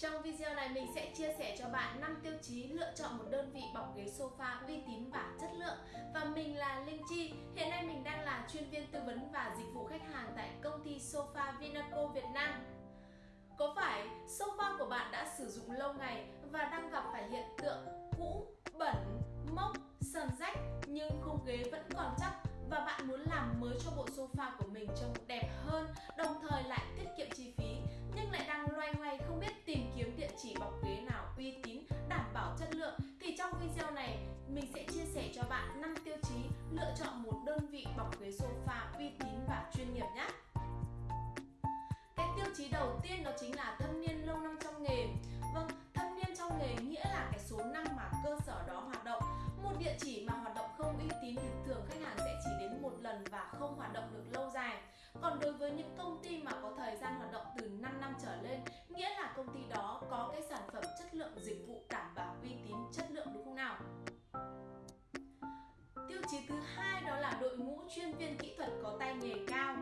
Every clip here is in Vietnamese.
Trong video này mình sẽ chia sẻ cho bạn 5 tiêu chí lựa chọn một đơn vị bọc ghế sofa uy tín và chất lượng. Và mình là Linh Chi, hiện nay mình đang là chuyên viên tư vấn và dịch vụ khách hàng tại công ty Sofa Vinaco Việt Nam. Có phải sofa của bạn đã sử dụng lâu ngày và đang gặp phải hiện tượng cũ, bẩn, mốc, sờn rách nhưng khung ghế vẫn còn chắc và bạn muốn làm mới cho bộ sofa của mình trông đẹp hơn đồng thời lại tiết kiệm chi cho bạn 5 tiêu chí lựa chọn một đơn vị bọc ghế sofa uy tín và chuyên nghiệp nhé. Cái tiêu chí đầu tiên đó chính là thâm niên lâu năm trong nghề. Vâng thâm niên trong nghề nghĩa là cái số năm mà cơ sở đó hoạt động. Một địa chỉ mà hoạt động không uy tín thì thường khách hàng sẽ chỉ đến một lần và không hoạt động được lâu dài. Còn đối với những công ty mà có thời gian tiêu thứ hai đó là đội ngũ chuyên viên kỹ thuật có tay nghề cao.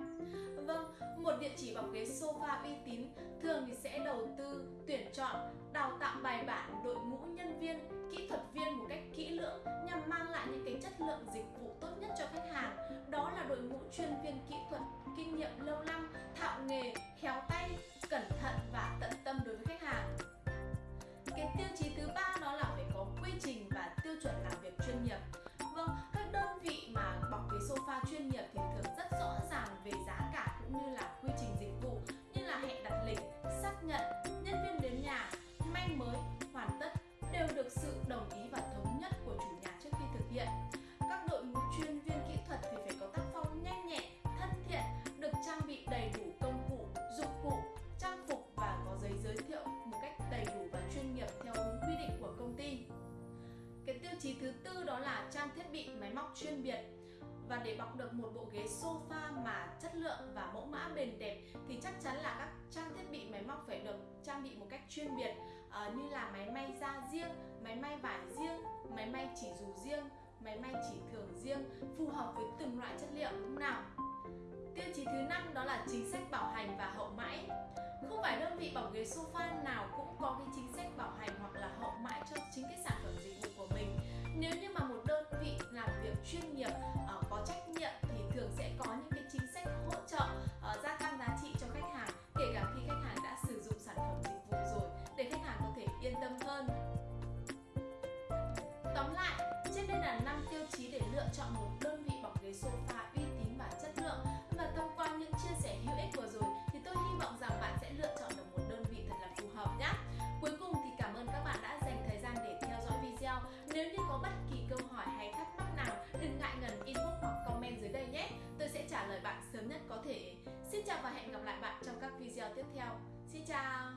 Vâng một địa chỉ bọc ghế sofa uy tín, thường thì sẽ đầu tư, tuyển chọn, đào tạo bài bản đội ngũ nhân viên, kỹ thuật viên một cách kỹ lưỡng nhằm mang lại những cái chất lượng dịch vụ tốt nhất cho khách hàng. Đó là đội ngũ chuyên viên kỹ thuật, kinh nghiệm lâu năm, thạo nghề cái tiêu chí thứ tư đó là trang thiết bị máy móc chuyên biệt và để bọc được một bộ ghế sofa mà chất lượng và mẫu mã bền đẹp thì chắc chắn là các trang thiết bị máy móc phải được trang bị một cách chuyên biệt uh, như là máy may da riêng, máy may vải riêng, máy may chỉ dù riêng, máy may chỉ thường riêng phù hợp với từng loại chất liệu đúng nào. Tiêu chí thứ năm đó là chính sách bảo hành và hậu mãi. Không phải đơn vị bảo ghế sofa nào cũng có cái chính sách bảo hành hoặc là hậu mãi cho chính cái sản phẩm lựa chọn một đơn vị bọc ghế sofa uy tín và chất lượng và thông qua những chia sẻ hữu ích vừa rồi thì tôi hy vọng rằng bạn sẽ lựa chọn được một đơn vị thật là phù hợp nhé. Cuối cùng thì cảm ơn các bạn đã dành thời gian để theo dõi video. Nếu như có bất kỳ câu hỏi hay thắc mắc nào, đừng ngại ngần inbox hoặc comment dưới đây nhé. Tôi sẽ trả lời bạn sớm nhất có thể. Xin chào và hẹn gặp lại bạn trong các video tiếp theo. Xin chào!